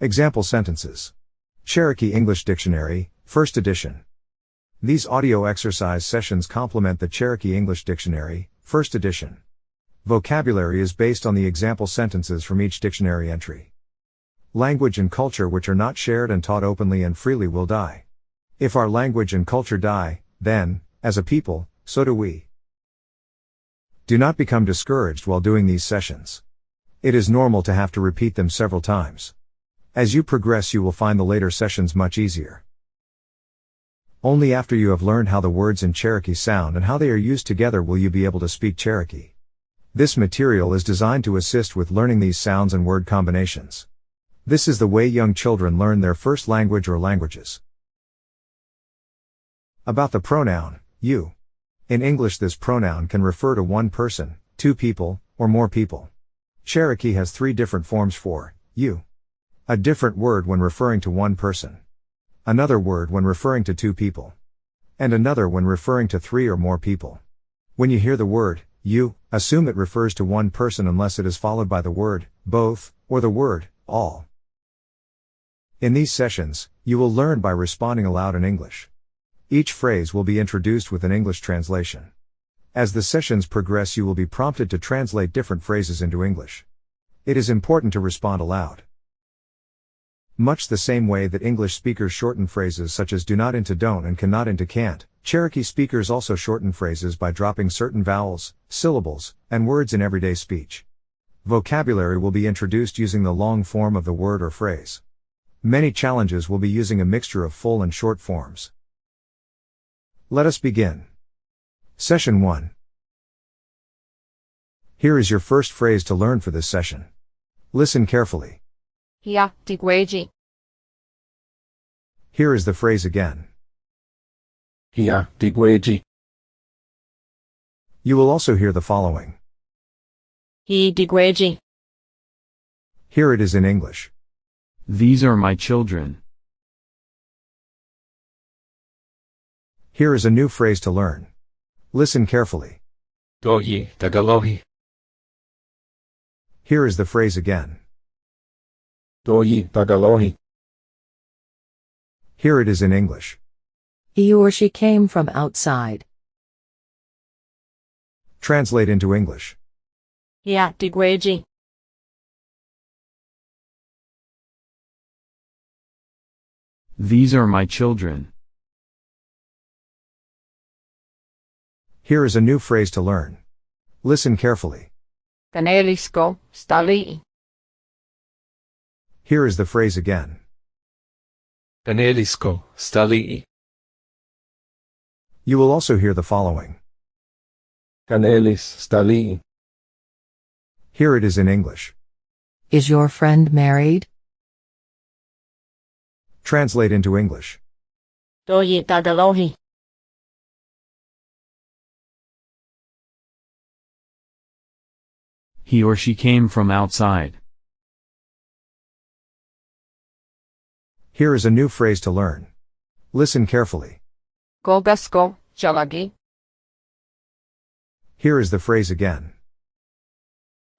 Example sentences. Cherokee English Dictionary, First Edition. These audio exercise sessions complement the Cherokee English Dictionary, First Edition. Vocabulary is based on the example sentences from each dictionary entry. Language and culture which are not shared and taught openly and freely will die. If our language and culture die, then, as a people, so do we. Do not become discouraged while doing these sessions. It is normal to have to repeat them several times. As you progress, you will find the later sessions much easier. Only after you have learned how the words in Cherokee sound and how they are used together will you be able to speak Cherokee. This material is designed to assist with learning these sounds and word combinations. This is the way young children learn their first language or languages. About the pronoun, you. In English, this pronoun can refer to one person, two people, or more people. Cherokee has three different forms for you. A different word when referring to one person. Another word when referring to two people. And another when referring to three or more people. When you hear the word, you, assume it refers to one person unless it is followed by the word, both, or the word, all. In these sessions, you will learn by responding aloud in English. Each phrase will be introduced with an English translation. As the sessions progress, you will be prompted to translate different phrases into English. It is important to respond aloud. Much the same way that English speakers shorten phrases such as do not into don't and cannot into can't, Cherokee speakers also shorten phrases by dropping certain vowels, syllables, and words in everyday speech. Vocabulary will be introduced using the long form of the word or phrase. Many challenges will be using a mixture of full and short forms. Let us begin. Session 1. Here is your first phrase to learn for this session. Listen carefully. Ja, digweji. Here is the phrase again. You will also hear the following. Here it is in English. These are my children. Here is a new phrase to learn. Listen carefully. Doyi tagalohi. Here is the phrase again. Doyi tagalohi. Here it is in English. He or she came from outside. Translate into English. Ja, digweji. These are my children. Here is a new phrase to learn. Listen carefully. Kanelisko, stali. Here is the phrase again. Kanelisko stali. You will also hear the following. Kanelis stali. Here it is in English. Is your friend married? Translate into English. Doyi tagalohi. He or she came from outside. Here is a new phrase to learn. Listen carefully. Kogasko, chalagi. Here is the phrase again.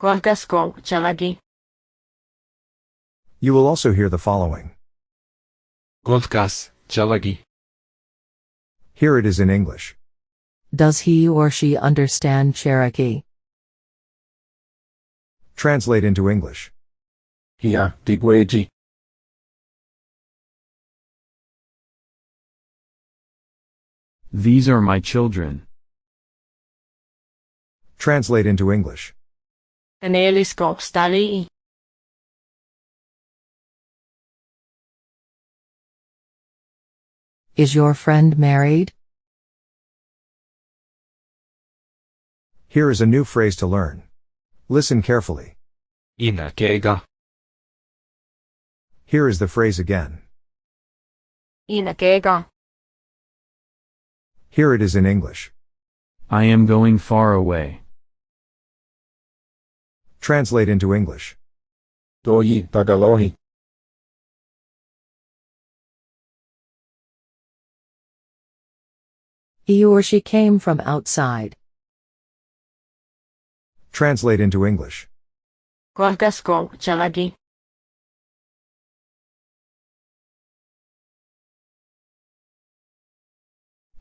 Kogasko, chalagi. You will also hear the following. Golkas chalagi. Here it is in English. Does he or she understand Cherokee? Translate into English. Hia digweji. These are my children. Translate into English. Kanelisko, stali. Is your friend married? Here is a new phrase to learn. Listen carefully. Ina kega. Here is the phrase again. Inakega. Here it is in English. I am going far away. Translate into English. Doyi tagalohi. He or she came from outside. Translate into English. Kogasko, chalagi.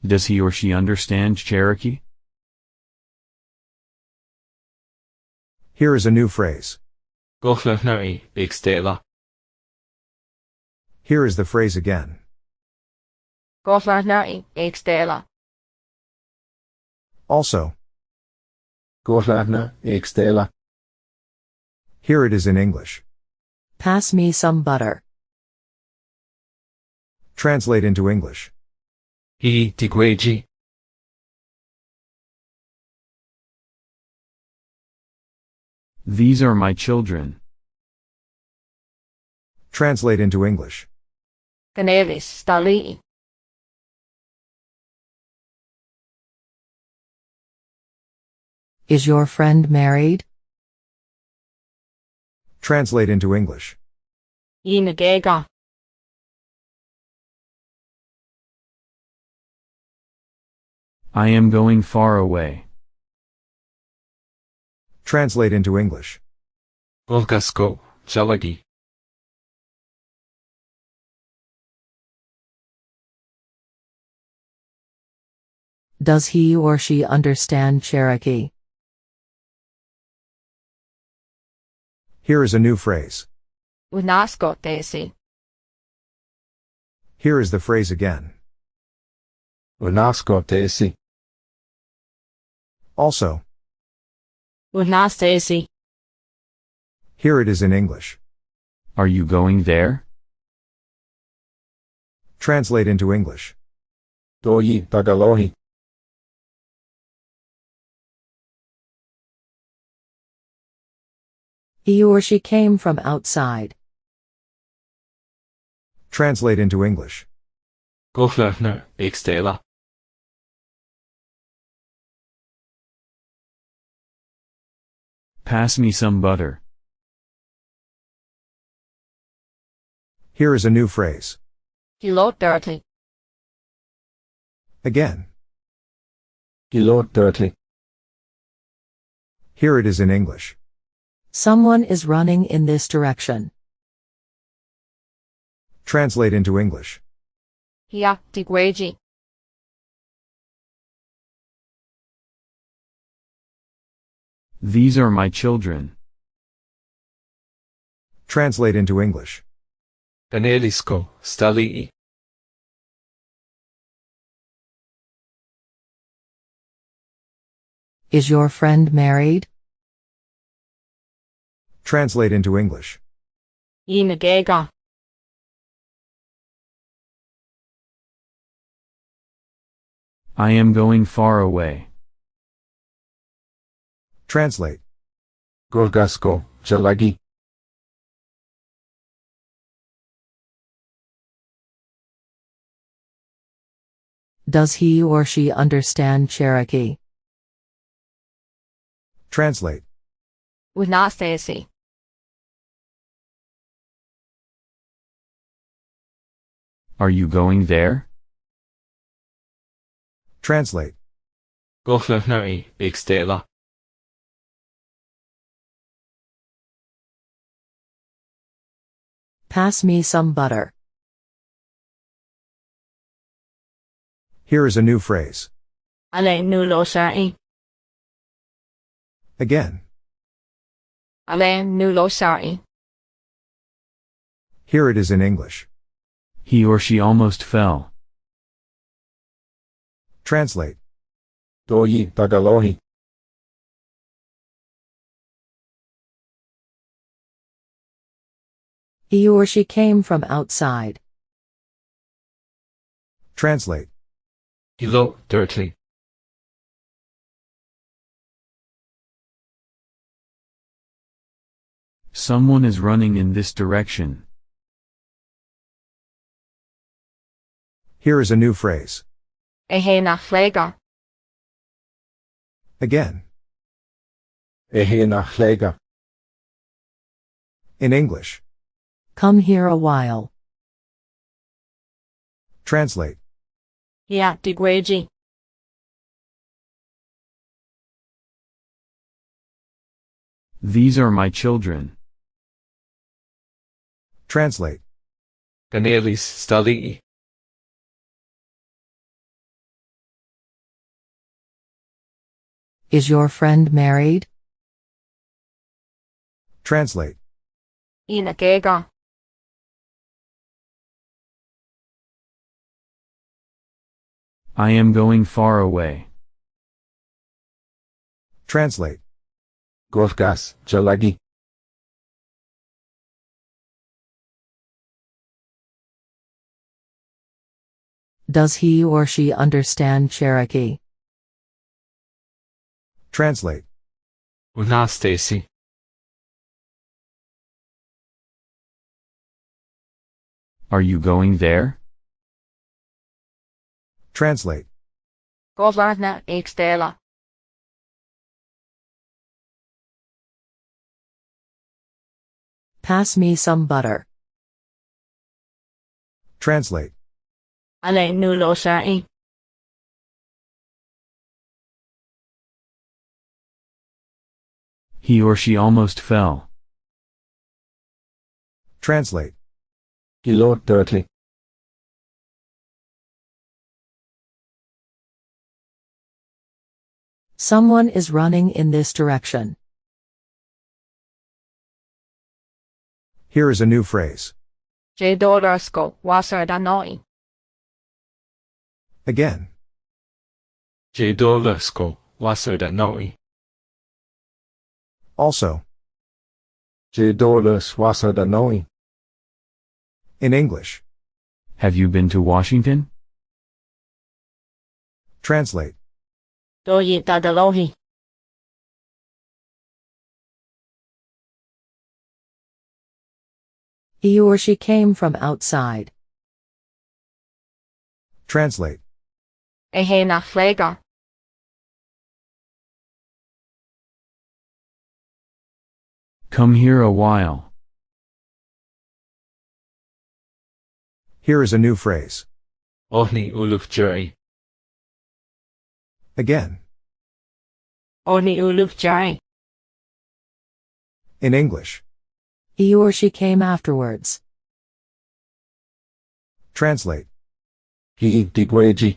Does he or she understand Cherokee? Here is a new phrase. Gochlachnaí ag stéla. Here is the phrase again. Gothlachnaí ag stéla. Also, Gochlachna ag stéla. here it is in English. Pass me some butter. Translate into English. Hí tigweji. These are my children. Translate into English. Gnélis stalaí. Is your friend married? Translate into English. Ina I am going far away. Translate into English. Golgasko, Jalagi. Does he or she understand Cherokee? Here is a new phrase. Unasco tési. Here is the phrase again. Unasko tesi. Also, Unas here it is in English. Are you going there? Translate into English. Doyi tagalohi. He or she came from outside. Translate into English. Gochlachna ag Pass me some butter. Here is a new phrase. Kilo dirty. Again. Gilot dirtly. Here it is in English. Someone is running in this direction. Translate into English. Hia tigweji. These are my children. Translate into English. Ganelisko, stali. Is your friend married? Translate into English. Ina géga. I am going far away. Translate. Golgasko, Jalagi. Does he or she understand Cherokee? Translate. Unas tési. Are you going there? Translate. Gochlachnaí ag stéla. Pass me some butter. Here is a new phrase. Ale nulo sa'i. Again. Ale nulo sa'i. Here it is in English. He or she almost fell. Translate. Doyi tagalohi. He or she came from outside. Translate. Gilot dirtly. Someone is running in this direction. Here is a new phrase. Ehe na flega. Again. Ehe nach chléga. In English. Come here a while. Translate. Hia tigweji. These are my children. Translate. Ganelis stali. Is your friend married? Translate. Ina I am going far away. Translate. Gorgas, Jalagi. Does he or she understand Cherokee? Translate. Una Stacy. Are you going there? Translate. Govarna ekstela. Pass me some butter. Translate. Ale nulo sa'i. He or she almost fell. Translate. Kilo dirty. Someone is running in this direction. Here is a new phrase. Je dolarsko. Again. J Dolasko, Wasser da Noi. Also. J Dolas Wasser da Noi. In English. Have you been to Washington? Translate. Doyi dadalohi. He or she came from outside. Translate. Ehe na flega. Come here a while. Here is a new phrase. Ohni Uluf Jury. Again. Oni uluk jai. In English. He or she came afterwards. Translate. He Digweji.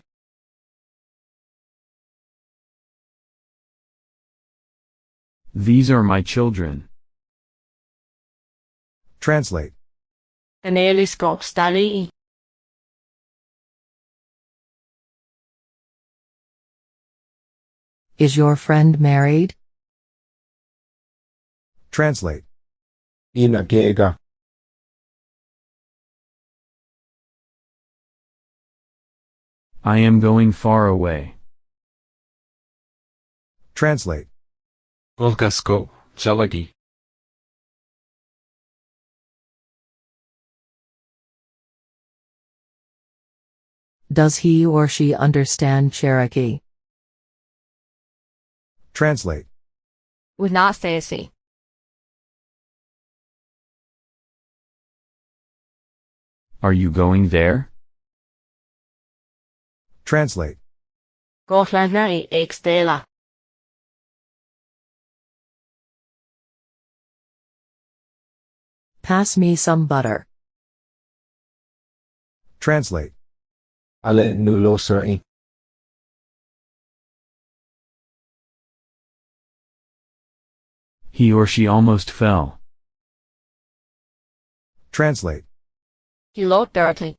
These are my children. Translate. Enelisko stali. Is your friend married? Translate. Ina Gega. I am going far away. Translate. Golgasko, Jalagi. Does he or she understand Cherokee? Translate. Una stesi. Are you going there? Translate. Govarna ekstela. Pass me some butter. Translate. Ale Nulo Suri. He or she almost fell. Translate. Kilo dirty.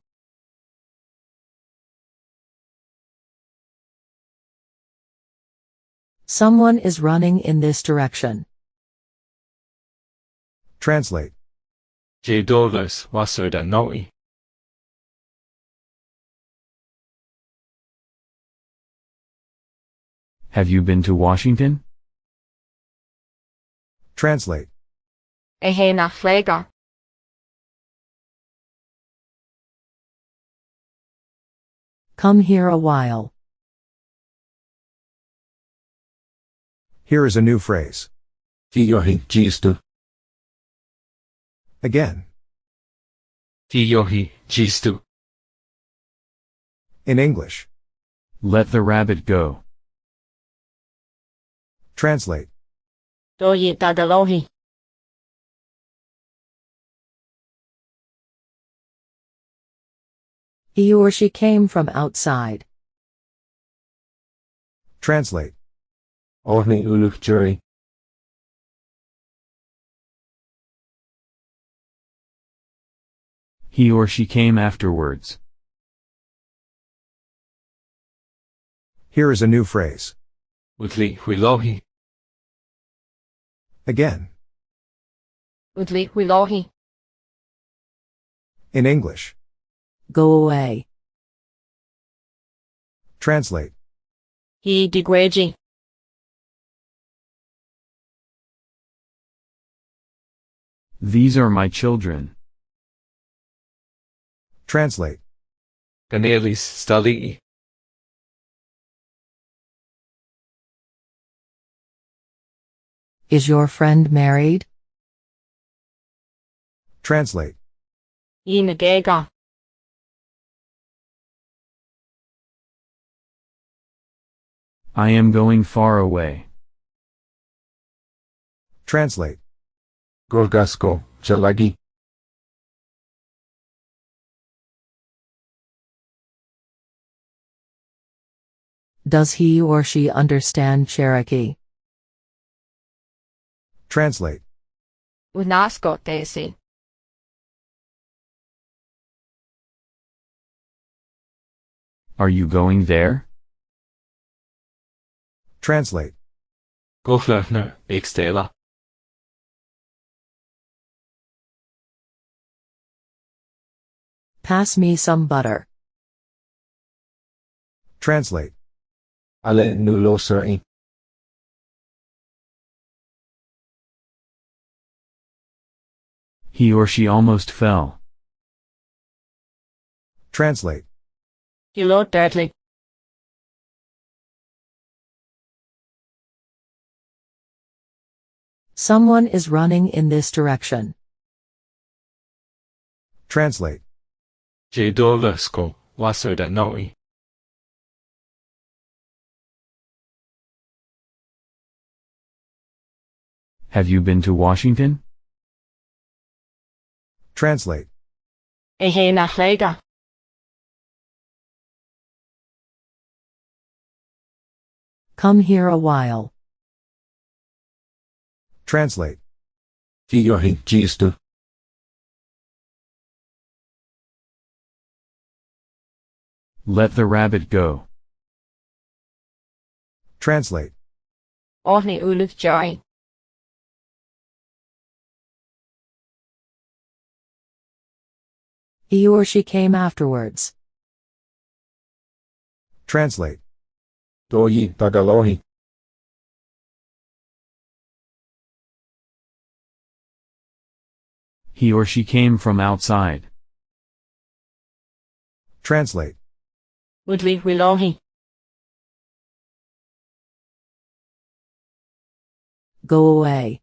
Someone is running in this direction. Translate. J Dolas Wasser da Noi. Have you been to Washington? Translate. Ehe na flega. Come here a while. Here is a new phrase. Tiyohi Jistu. Again. Tiyohi Jistu. In English. Let the rabbit go. Translate. Doyi dadalohi. He or she came from outside. Translate. Orny uluk jury. He or she came afterwards. Here is a new phrase. Utli huilohi. Again. In English. Go away. Translate. He degreji. These are my children. Translate. Ganelis stali. Is your friend married? Translate. He nagega. I am going far away. Translate. Gorgasko. Jalagi. Does he or she understand Cherokee? Translate. Unasko tesi. Are you going there? Translate. Goflöfner. Ekstela. Pass me some butter. Translate. Ale nuloseri. He or she almost fell. Translate. He lo dirtly. Someone is running in this direction. Translate. Jadolasko. Wasoda noi. Have you been to Washington? Translate. Ehe na flega. Come here a while. Translate. Fiorhi. Gistu. Let the rabbit go. Translate. Orni uluk He or she came afterwards. Translate. Doyi. Tagalohi. He or she came from outside. Translate. Udli Wilohi. Go away.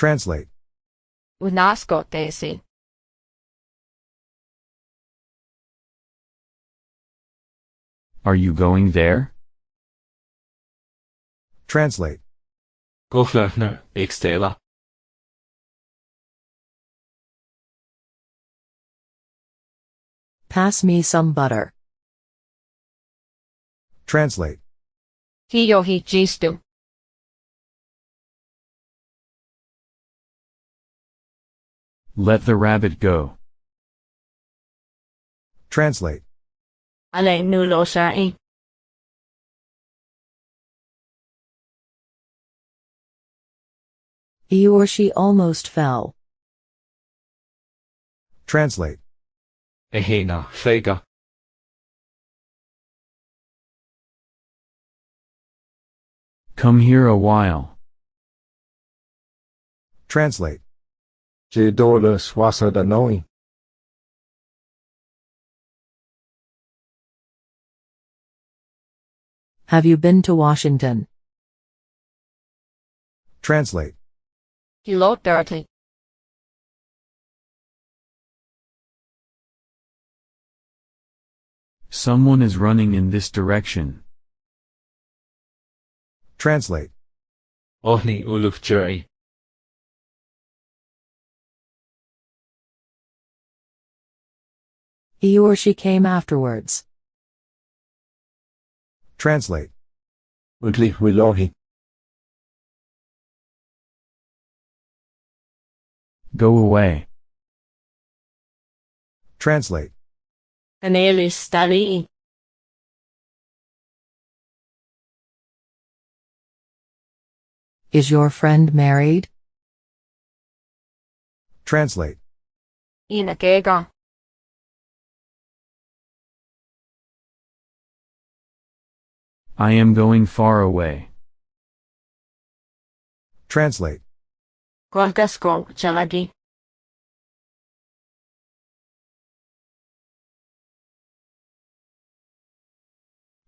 Translate. Unasko tesi. Are you going there? Translate. Goflöfner. Ekstela. Pass me some butter. Translate. He yohi Let the rabbit go. Translate. Ale nulo sai. He or she almost fell. Translate. Ehena. Fega. Come here a while. Translate. Jadolus. Wasoda noi. Have you been to Washington? Translate. He lo dirtly. Someone is running in this direction. Translate. Orni uluk He or she came afterwards. Translate. Udli Wilohi. Go away. Translate. Anelis Stali. Is your friend married? Translate. Ina I am going far away. Translate. Gorgasko Chalagi.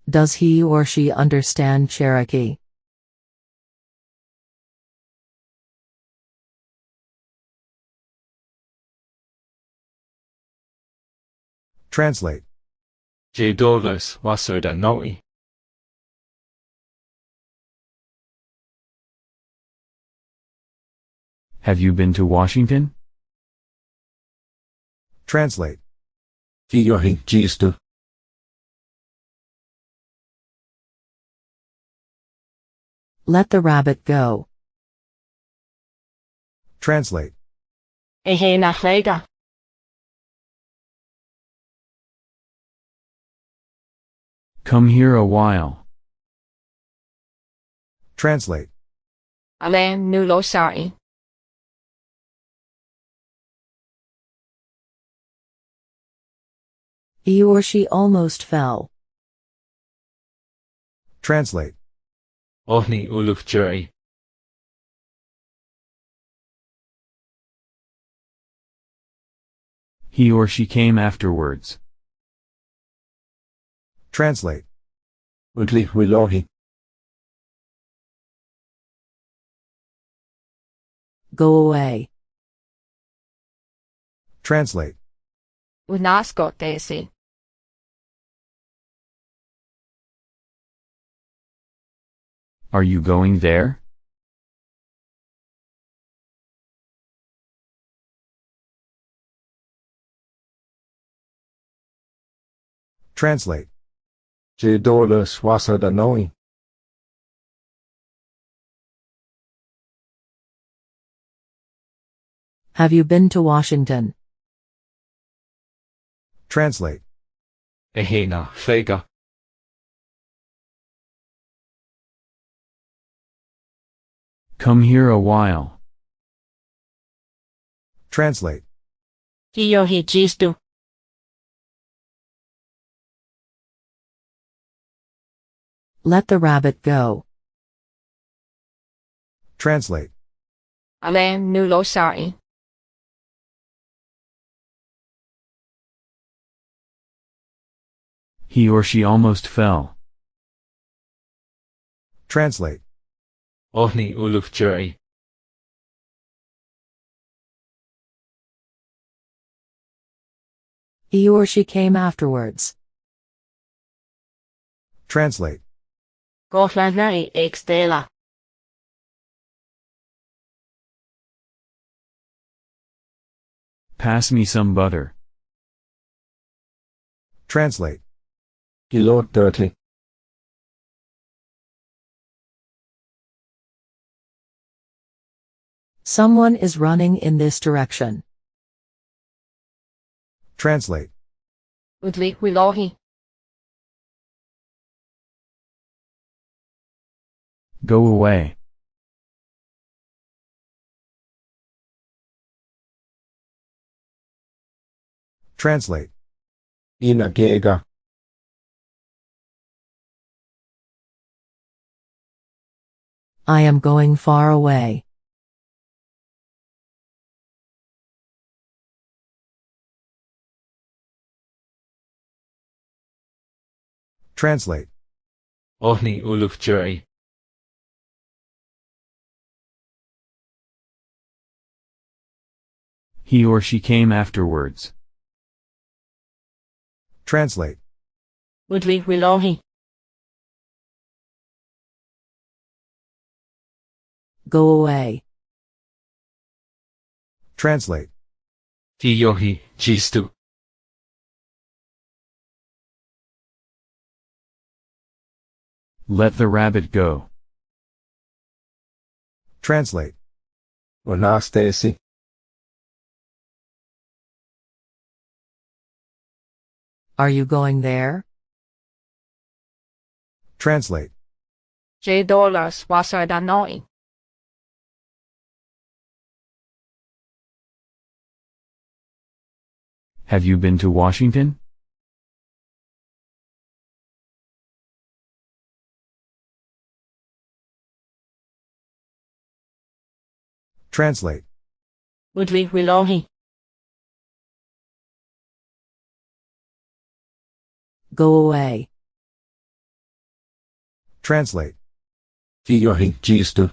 Does he or she understand Cherokee? Translate. Jedolas Wasada Noi. Have you been to Washington? Translate. Giyohi Gistu. Let the rabbit go. Translate. Ehe Nachlega. Come here a while. Translate. He or she almost fell. Translate. Ohni Uluf Juri. He or she came afterwards. Translate. Udli Wilohi. Go away. Translate. Unasko Are you going there? Translate. Jedolas Wasada Noi. Have you been to Washington? Translate. Ehena Fega. Come here a while. Translate. Kiyohi Jistu. Let the rabbit go. Translate. Alain Nulo Sari. He or she almost fell. Translate. Ohni Uluf Juri. He or she came afterwards. Translate. Gotlanari Extela. Pass me some butter. Translate. Gilot Dirty. Someone is running in this direction. Translate. Udli Wilohi. Go away. Translate. Ina Gega. I am going far away. Translate. Ohni Uluf Juri. He or she came afterwards. Translate. Udli Wilohi. Go away. Translate. Giyohi Gistu. Let the rabbit go. Translate. Vana Stacy. Are you going there? Translate. J dollars was annoying. Have you been to Washington? Translate. Udvig Wilohi. Go away. Translate. Fiorin Gisto.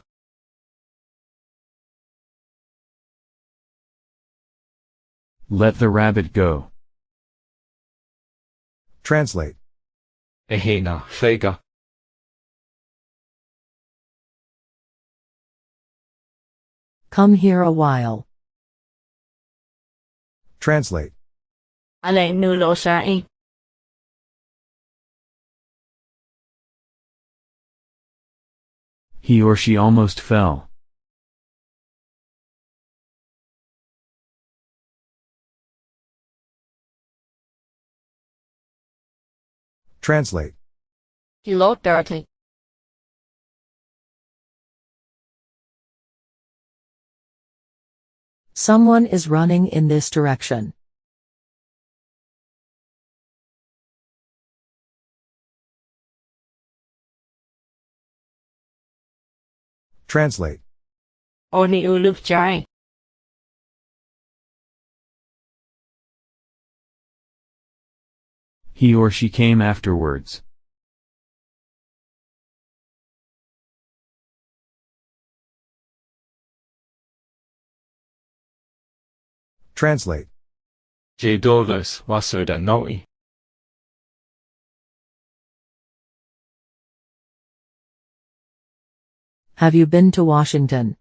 Let the rabbit go. Translate. Ehena Fega. Come here a while. Translate. Ale nu lo sa'i. He or she almost fell. Translate. He lo dirty. Someone is running in this direction. Translate. Oni uluk jai. He or she came afterwards. Translate. J dollars Wasser Noi. Have you been to Washington?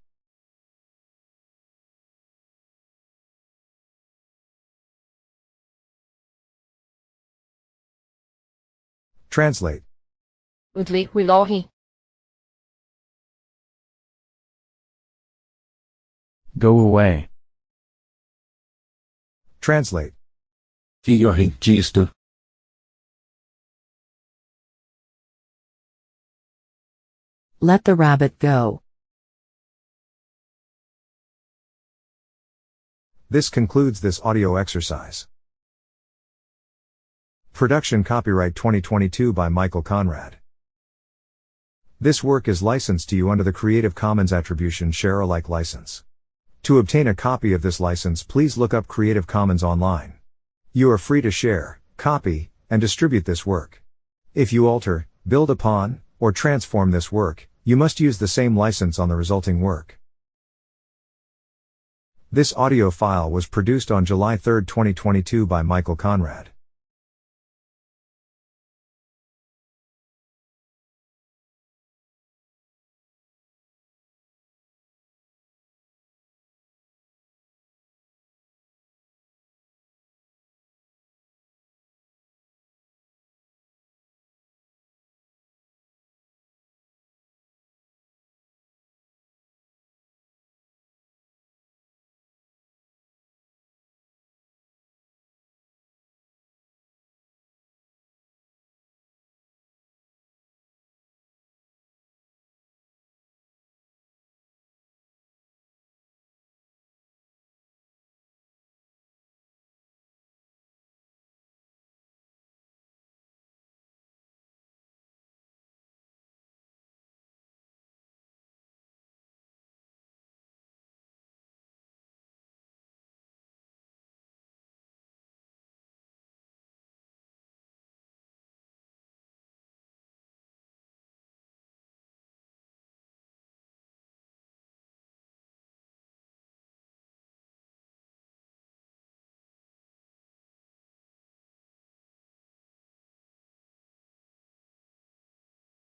Translate. Udvig Wilohi. Go away. Translate. Fiorin Let the rabbit go. This concludes this audio exercise. Production copyright 2022 by Michael Conrad. This work is licensed to you under the Creative Commons Attribution Share Alike license. To obtain a copy of this license, please look up Creative Commons online. You are free to share, copy, and distribute this work. If you alter, build upon, or transform this work, you must use the same license on the resulting work. This audio file was produced on July 3, 2022 by Michael Conrad.